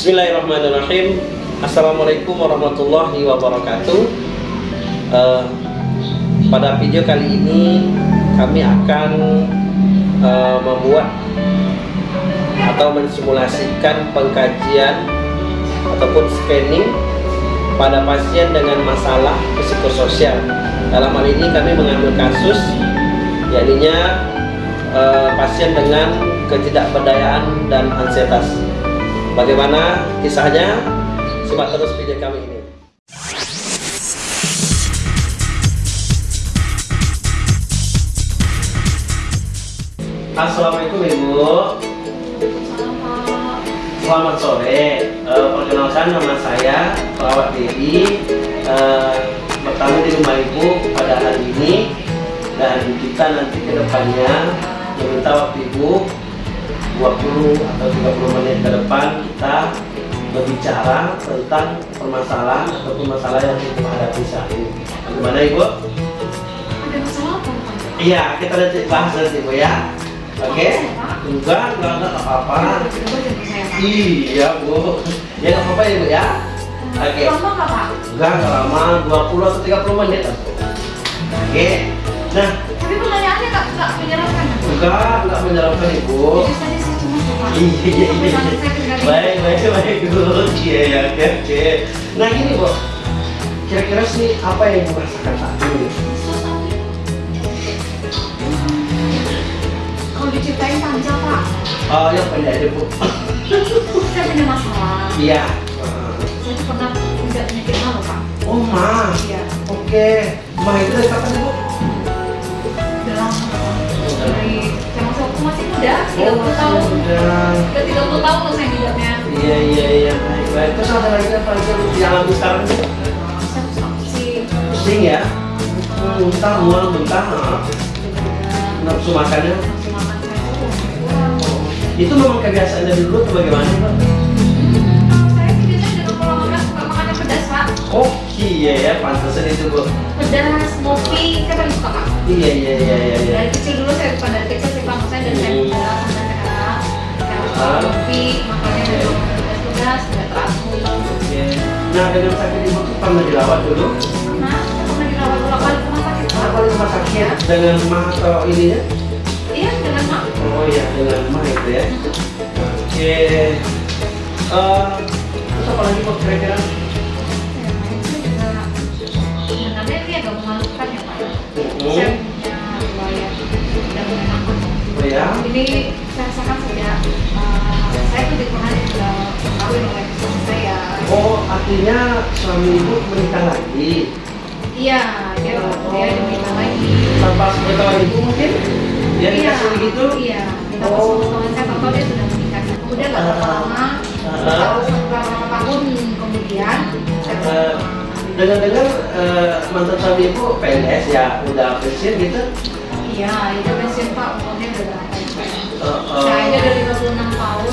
Bismillahirrahmanirrahim. Assalamualaikum warahmatullahi wabarakatuh. Uh, Pada video kali ini Kami akan uh, membuat Atau mensimulasikan pengkajian Ataupun scanning Pada pasien dengan masalah psikososial. Dalam hal ini kami mengambil kasus Yakni uh, pasien dengan ketidakberdayaan dan ansietas Bagaimana kisahnya? Simak terus video kami ini. Assalamualaikum Ibu. Selamat sore. Uh, perkenalkan nama saya Perawat Dedi. Uh, bertamu di rumah Ibu pada hari ini dan kita nanti ke depannya meminta waktu Ibu 20 atau 30 menit ke depan kita berbicara tentang permasalahan ataupun masalah yang kita hadapi saat ini. Bagaimana Ibu? Ada masalah apa? Iya, kita nanti bahas nanti Ibu ya. Oke? Okay? Enggak, enggak, enggak apa-apa. Iya Bu. Ya enggak apa-apa ya Bu ya. Oke. Okay. Lama nggak Pak? Enggak, enggak lama, 20 atau 30 menit Oke. Okay. Nah, tapi pertanyaannya nggak nggak menyeramkan. Enggak, enggak menyeramkan Ibu. Jadi baik, baik, baik, good, iya, ya, oke, oke. Nah gini, Bu, kira-kira sih apa yang Ibu rasakan saat ini? Kalau diceritain panjang, Pak. Oh, yang pendek aja, Bu. Saya punya masalah. Iya. Saya tuh pernah punya penyakit mah, Pak. Oh, ma. Iya. Oke. Ma itu dari kapan, Bu? Muda, 30 Oh, tahun. Udah. Udah 30 tahun loh saya. Iya, iya, iya, baik, baik. Terus ada lagi apa lagi yang dialami sekarang? Pusing. Ya? Muntah, mual, muntah. Nafsu makannya? Itu memang kebiasaan dari dulu atau bagaimana, Pak? Saya sih biasanya dengan pola makan suka makannya pedas, Pak. Oh, iya ya, pantesan itu, Bu. pedas, kopi, paling suka kak. Iya iya iya Nah dengan sakit ibu tuh pernah dirawat dulu? Pernah, pernah dirawat dua kali rumah sakit rumah sakit dengan mah atau ininya? Iya, dengan mak. Oh iya dengan mah itu ya. Oke. Eh, terus apa lagi kok kira-kira? Juga sebenarnya ini agak memalukan ya pak. Hmm. Saya punya riwayat tidak menyenangkan. Oh ya. Ini saya rasakan sejak uh, saya tuh pernah dikawin oleh suami saya. Oh artinya suami ibu menikah lagi Iya, dia dia diminta lagi. tanpa sepengetahuan ibu mungkin? Dia iya, begitu? Iya. Kita Oh. pas pengetahuan saya tahu dia sudah menikah. Kemudian nggak berapa lama, Ah. baru beberapa tahun kemudian Eh, Dengar-dengar eh, mantan suami ibu PNS ya udah pensiun gitu? iya, itu pensiun pak, umurnya udah berapa? Eh, eh, Saya udah 56 tahun,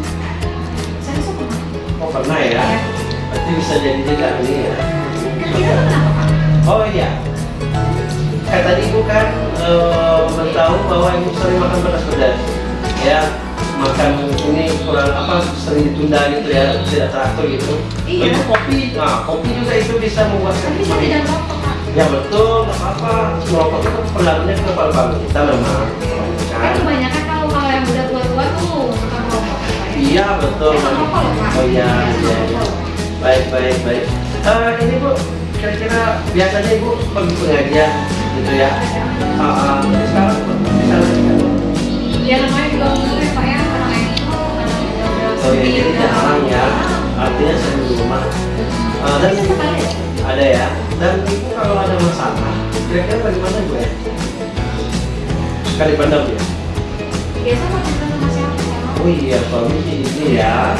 pernah ya? ya Berarti bisa jadi juga ini ya. Oh iya. Kayak tadi ibu kan tahu bahwa ibu sering makan pedas-pedas. Ya makan ini kurang apa sering ditunda gitu ya tidak teratur gitu. Iya. Ibu kopi, nah kopi juga itu bisa membuat tapi saya tidak pak Ya betul, nggak apa-apa. Merokok itu pengaruhnya ke paru-paru kita memang. Kan? kebanyakan Iya betul. Pak Oh iya, iya. iya. Baik, baik, baik. Eh, ini bu, kira-kira biasanya ibu pergi pengajian gitu ya? Ah. Tapi sekarang kan? ya namanya juga ya pak ya udah udah Oh iya, jadi jarang ya. Artinya sering di rumah. Ah, dan ya? ada ya. Dan ibu kalau ada masalah, kira-kira bagaimana bu ya? Sekali pandang ya? biasa Oh iya, suami sih ini ya.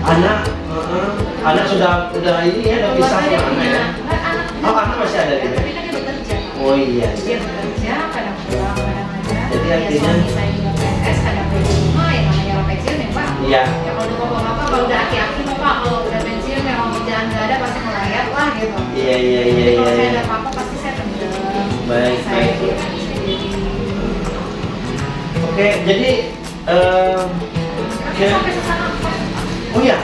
anak uh-uh. anak sudah udah ini ya udah pisah sama anak ya Oh, anak masih ada gitu? tapi kan oh iya dia bekerja kadang pulang kadang ada Jadi ya, artinya- saya juga PNS kadang di rumah ya namanya orang pensiun ya pak iya ya kalau udah bapak-bapak kalau udah aki-aki mah pak kalau udah pensiun memang kerjaan nggak ada pasti melayat lah gitu iya iya iya iya kalau saya iya. ada apa-apa pasti saya tendang Baik, baik. oke jadi eh, Ya. oh ya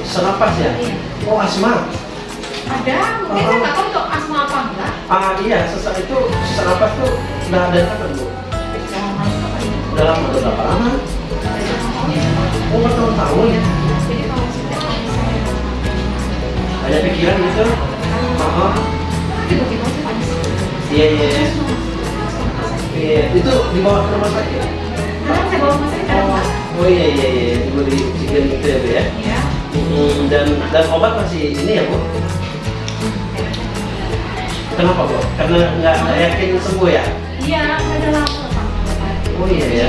senapas ya? Iya. oh asma. Ada mungkin saya nggak tahu untuk asma apa enggak. Ah iya sesak itu sesak napas tuh udah ada kapan bu. Udah lama udah berapa lama? Ya oh bertahun-tahun. Iya. saya ada pikiran gitu? Ah, saya panik iya iya iya. iya itu dibawa ke rumah sakit oh, oh iya iya iya. Dulu di oksigen gitu ya bu ya? Ya Hmm, dan dan obat masih ini ya bu? Kenapa bu? Karena nggak yakin sembuh ya? Iya udah lama oh iya ya.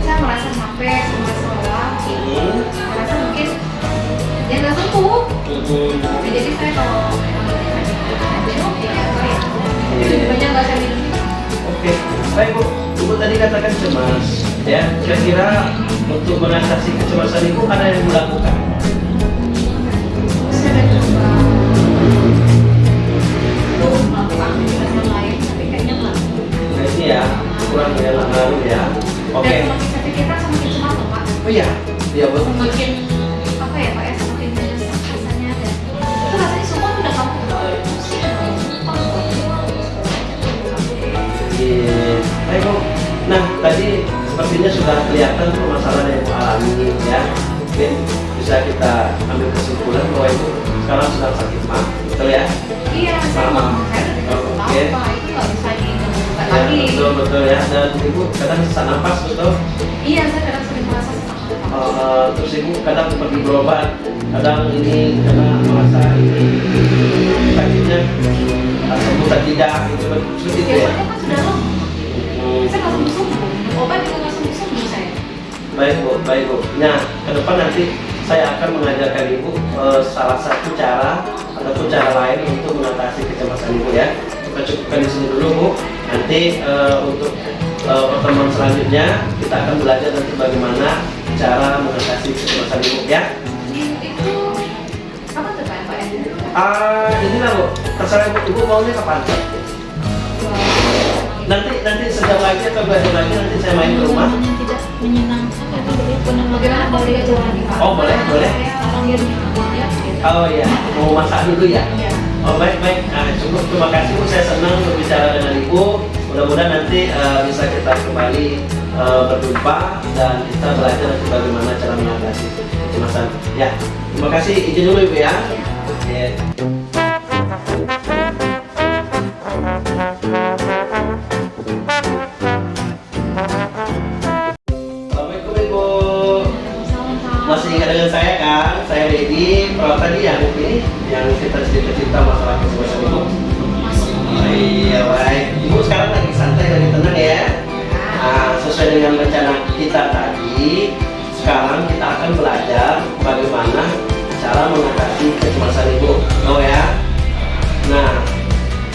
Saya merasa capek sama sekolah Hmm, merasa mungkin dia nggak sembuh. Hmm, Ya, jadi saya kalau ya saya Iya. Oke, baik Bu. Ibu tadi katakan cemas, ya. Kira-kira untuk mengatasi kecemasan Ibu ada yang Ibu lakukan? saya udah coba untuk melakukan aktivitas yang lain tapi kayaknya nggak Nah, ini ya, kurang ya, ngaruh ya. Oke. saya pikirkan semakin loh pak Oh iya, iya Bu. semakin sepertinya sudah kelihatan permasalahan yang alami ya. Mungkin bisa kita ambil kesimpulan bahwa Ibu sekarang sedang sakit mah, betul ya? iya tahu Oke. itu Ya, lagi betul betul ya. Dan Ibu kadang sesak napas betul. iya saya kadang sering merasa sesak nafas. Eh, terus ibu kadang pergi berobat kadang ini karena merasa ini sakitnya sembuh atau tidak gitu itu ya kan sudah lama Hmm, saya minum obat baik bu. Baik bu. Nah ke depan nanti saya akan mengajarkan ibu eh, salah satu cara ataupun cara lain untuk mengatasi kecemasan ibu ya. Kita cukupkan di sini dulu bu. Nanti eh, untuk eh, pertemuan selanjutnya kita akan belajar nanti bagaimana cara mengatasi kecemasan ibu ya. Itu kapan tuh pak? Ah, ini lah bu, terserah ibu, ibu maunya kapan? Nanti nanti sejam lagi atau dua jam lagi nanti saya main ke rumah. tidak menyenangkan dari Oh, boleh, boleh. ya Oh iya, mau masak dulu ya? iya Oh baik baik, nah, cukup terima kasih bu, saya senang berbicara dengan ibu. Mudah-mudahan nanti eh, bisa kita kembali eh, berjumpa dan kita belajar bagaimana cara mengatasi kecemasan. Ya, terima kasih izin dulu ibu ya. Oke. Sekarang kita akan belajar bagaimana cara mengatasi kecemasan ibu. Tahu ya? Nah,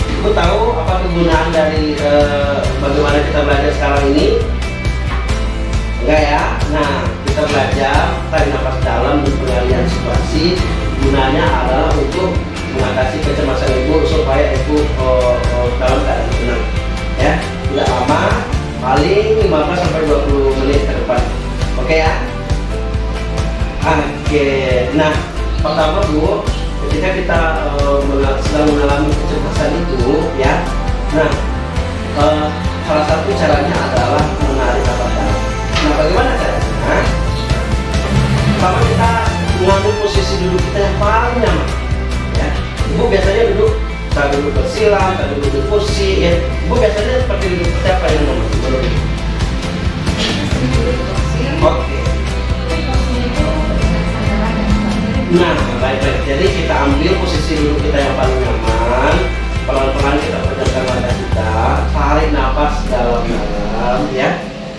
ibu tahu apa kegunaan dari eh, bagaimana kita belajar sekarang ini? Enggak ya? Nah, kita belajar tarik nafas dalam dan pengalihan situasi. Gunanya adalah untuk mengatasi kecemasan ibu supaya ibu oh, oh, dalam keadaan tenang. Ya, tidak lama, paling 15 sampai 20 Oke. Nah, pertama Bu, ketika kita mengal- sedang mengalami kecemasan itu, ya. Nah, eh, salah satu caranya adalah menarik nafas. Nah, bagaimana caranya? Pertama kita mengambil posisi duduk kita yang paling nyaman. Ya. Ibu biasanya duduk, saya duduk bersilang, saya duduk di kursi, ya. Ibu biasanya seperti duduk apa yang nyaman? Oke. tapi Nah, baik-baik. Jadi kita ambil posisi duduk kita yang paling nyaman. Pelan-pelan kita pejamkan mata kita, tarik nafas dalam-dalam, ya.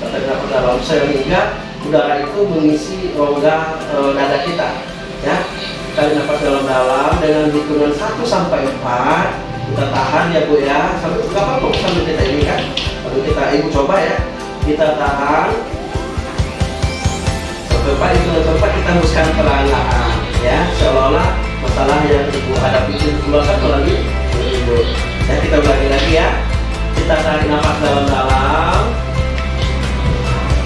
Tarik nafas dalam sehingga udara itu mengisi rongga eh, dada kita. ya tarik nafas dalam-dalam dengan hitungan 1 sampai 4 kita tahan ya bu ya sampai nggak apa-apa sambil kita ini kan sambil kita ibu coba ya kita tahan sampai 4 hitungan sampai 4 kita hembuskan perlahan-lahan ya seolah-olah masalah yang ibu hadapi itu keluarkan melalui ibu ya kita ulangi lagi ya. Kita tarik nafas dalam-dalam.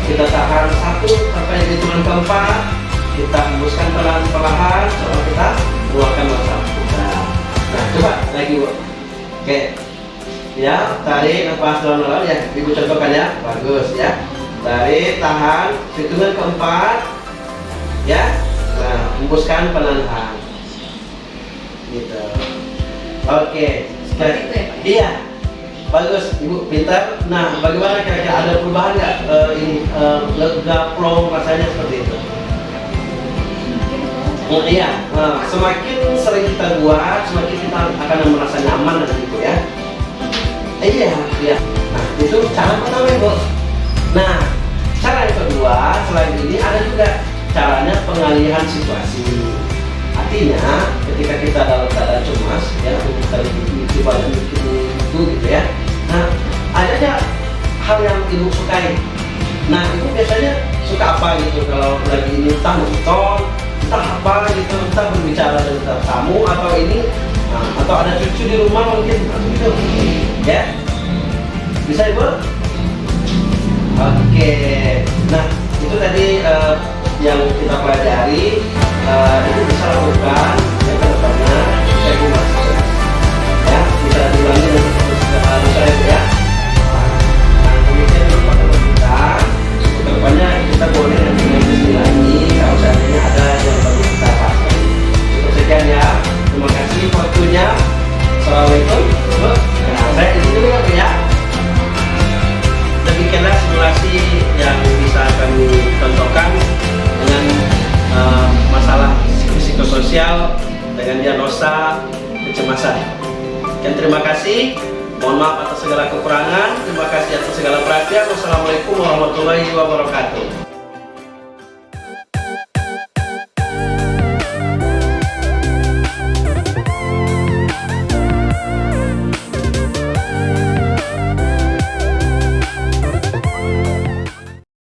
Kita tahan satu sampai hitungan keempat. Kita hembuskan perlahan-perlahan. Seolah kita keluarkan masalah kita nah coba lagi bu. Oke. Ya tarik nafas dalam-dalam ya. Ibu contohkan ya. Bagus ya. Tarik tahan. Hitungan keempat. Ya hembuskan perlahan gitu. Oke itu ya, iya. Bagus. Ibu pintar nah bagaimana kira-kira? Ada perubahan nggak eh, ini eh, lega plong rasanya seperti itu? Oh, iya, nah, semakin sering kita buat, semakin kita akan merasa nyaman dan itu ya. Iya, iya. Nah, itu cara pertama ibu. Nah, cara yang kedua selain ini ada juga caranya pengalihan situasi. Artinya, ketika kita dalam keadaan cemas, ya, atau kita badan bikin itu gitu ya. Nah, ada aja hal yang ibu sukai. Nah, ibu biasanya suka apa gitu kalau lagi ini entah nonton, entah apa gitu, entah berbicara dengan tamu atau ini, nah, atau ada cucu di rumah mungkin atau gitu, ya. Bisa ibu? Oke, nah itu tadi eh, yang kita pelajari eh, itu bisa lakukan yang ke depannya saya buat ya bisa diulangi diagnosa kecemasan. Dan terima kasih. Mohon maaf atas segala kekurangan. Terima kasih atas segala perhatian. Wassalamualaikum warahmatullahi wabarakatuh.